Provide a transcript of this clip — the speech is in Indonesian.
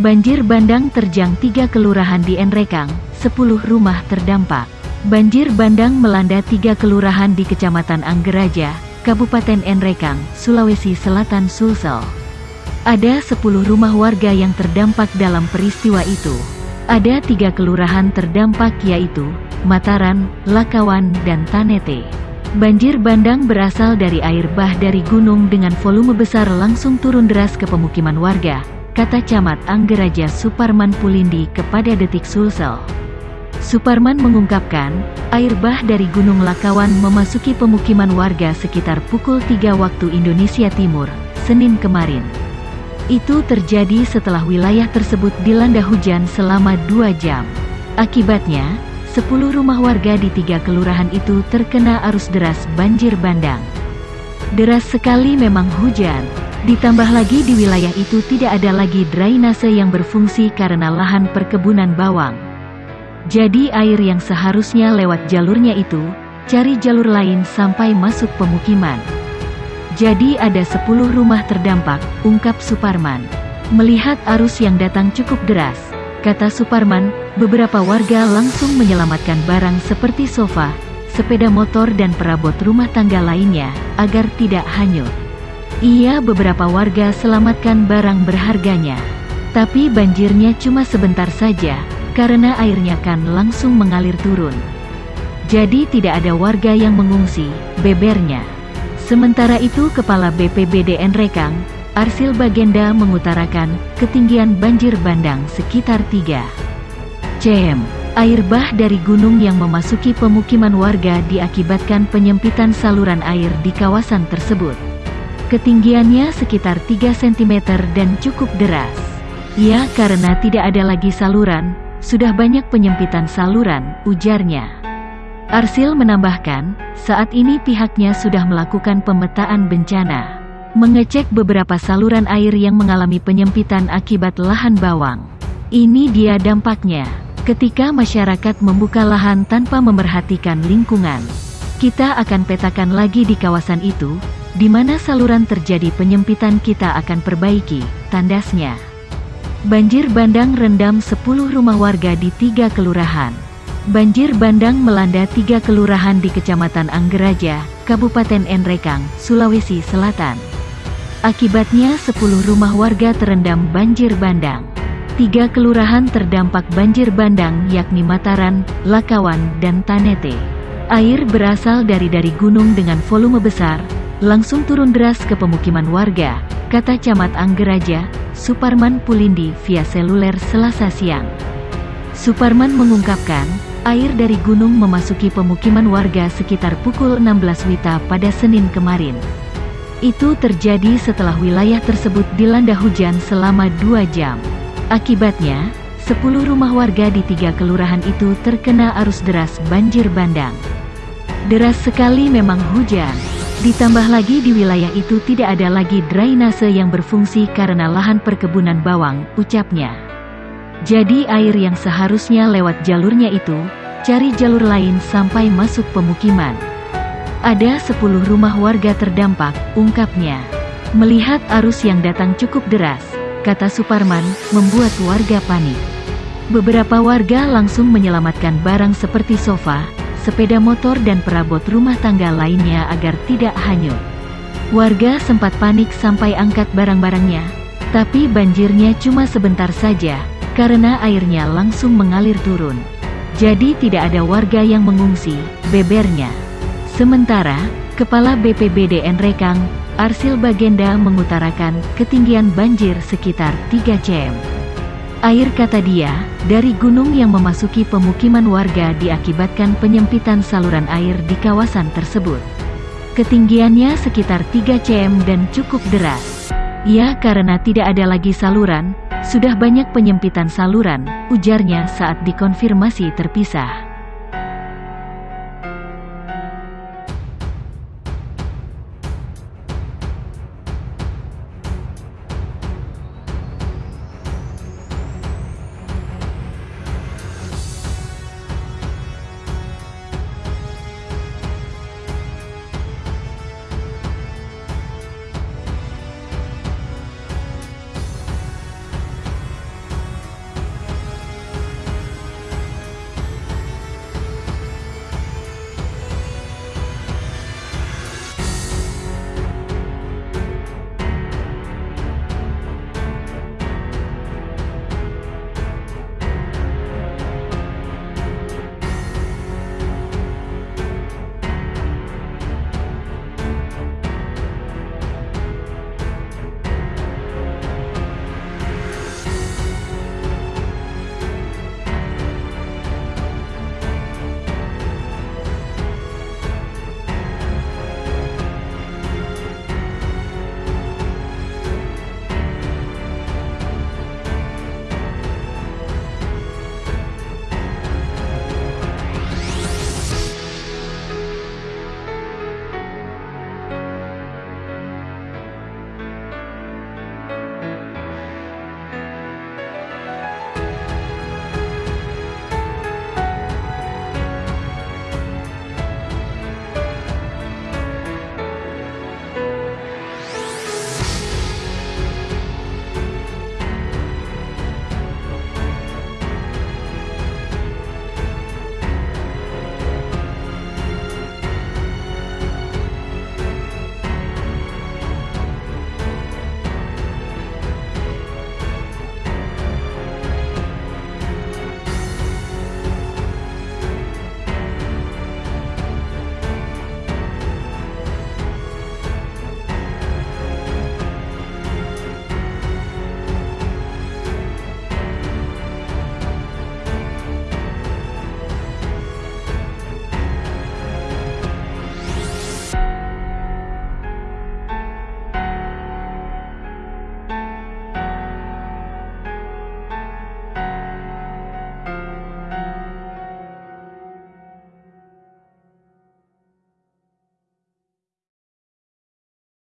Banjir bandang terjang tiga kelurahan di Enrekang, 10 rumah terdampak. Banjir bandang melanda tiga kelurahan di Kecamatan Anggeraja, Kabupaten Enrekang, Sulawesi Selatan Sulsel. Ada 10 rumah warga yang terdampak dalam peristiwa itu. Ada tiga kelurahan terdampak yaitu, Mataran, Lakawan, dan Tanete. Banjir bandang berasal dari air bah dari gunung dengan volume besar langsung turun deras ke pemukiman warga, kata Camat Anggeraja Suparman Pulindi kepada Detik Sulsel. Suparman mengungkapkan, air bah dari Gunung Lakawan memasuki pemukiman warga sekitar pukul 3 waktu Indonesia Timur, Senin kemarin. Itu terjadi setelah wilayah tersebut dilanda hujan selama dua jam. Akibatnya, 10 rumah warga di tiga kelurahan itu terkena arus deras banjir bandang. Deras sekali memang hujan, ditambah lagi di wilayah itu tidak ada lagi drainase yang berfungsi karena lahan perkebunan bawang. Jadi air yang seharusnya lewat jalurnya itu, cari jalur lain sampai masuk pemukiman. Jadi ada 10 rumah terdampak, ungkap Suparman. Melihat arus yang datang cukup deras, Kata Suparman, beberapa warga langsung menyelamatkan barang seperti sofa, sepeda motor dan perabot rumah tangga lainnya, agar tidak hanyut. Ia beberapa warga selamatkan barang berharganya. Tapi banjirnya cuma sebentar saja, karena airnya kan langsung mengalir turun. Jadi tidak ada warga yang mengungsi, bebernya. Sementara itu Kepala BPBDN Rekang, Arsil Bagenda mengutarakan, ketinggian banjir bandang sekitar 3 cm. Air bah dari gunung yang memasuki pemukiman warga diakibatkan penyempitan saluran air di kawasan tersebut. Ketinggiannya sekitar 3 cm dan cukup deras. Ya karena tidak ada lagi saluran, sudah banyak penyempitan saluran, ujarnya. Arsil menambahkan, saat ini pihaknya sudah melakukan pemetaan bencana mengecek beberapa saluran air yang mengalami penyempitan akibat lahan bawang. Ini dia dampaknya. Ketika masyarakat membuka lahan tanpa memerhatikan lingkungan, kita akan petakan lagi di kawasan itu, di mana saluran terjadi penyempitan kita akan perbaiki, tandasnya. Banjir bandang rendam 10 rumah warga di tiga kelurahan. Banjir bandang melanda tiga kelurahan di Kecamatan Anggeraja, Kabupaten Enrekang, Sulawesi Selatan. Akibatnya 10 rumah warga terendam banjir bandang. Tiga kelurahan terdampak banjir bandang yakni Mataran, Lakawan, dan Tanete. Air berasal dari dari gunung dengan volume besar, langsung turun deras ke pemukiman warga, kata Camat Anggeraja, Suparman Pulindi via seluler selasa siang. Suparman mengungkapkan, air dari gunung memasuki pemukiman warga sekitar pukul 16 Wita pada Senin kemarin. Itu terjadi setelah wilayah tersebut dilanda hujan selama dua jam. Akibatnya, 10 rumah warga di tiga kelurahan itu terkena arus deras banjir bandang. Deras sekali memang hujan. Ditambah lagi di wilayah itu tidak ada lagi drainase yang berfungsi karena lahan perkebunan bawang, ucapnya. Jadi air yang seharusnya lewat jalurnya itu, cari jalur lain sampai masuk pemukiman. Ada 10 rumah warga terdampak, ungkapnya. Melihat arus yang datang cukup deras, kata Suparman, membuat warga panik. Beberapa warga langsung menyelamatkan barang seperti sofa, sepeda motor dan perabot rumah tangga lainnya agar tidak hanyut. Warga sempat panik sampai angkat barang-barangnya, tapi banjirnya cuma sebentar saja, karena airnya langsung mengalir turun. Jadi tidak ada warga yang mengungsi, bebernya. Sementara, Kepala BPBDN Rekang, Arsil Bagenda mengutarakan ketinggian banjir sekitar 3 cm. Air kata dia, dari gunung yang memasuki pemukiman warga diakibatkan penyempitan saluran air di kawasan tersebut. Ketinggiannya sekitar 3 cm dan cukup deras. Ya karena tidak ada lagi saluran, sudah banyak penyempitan saluran, ujarnya saat dikonfirmasi terpisah.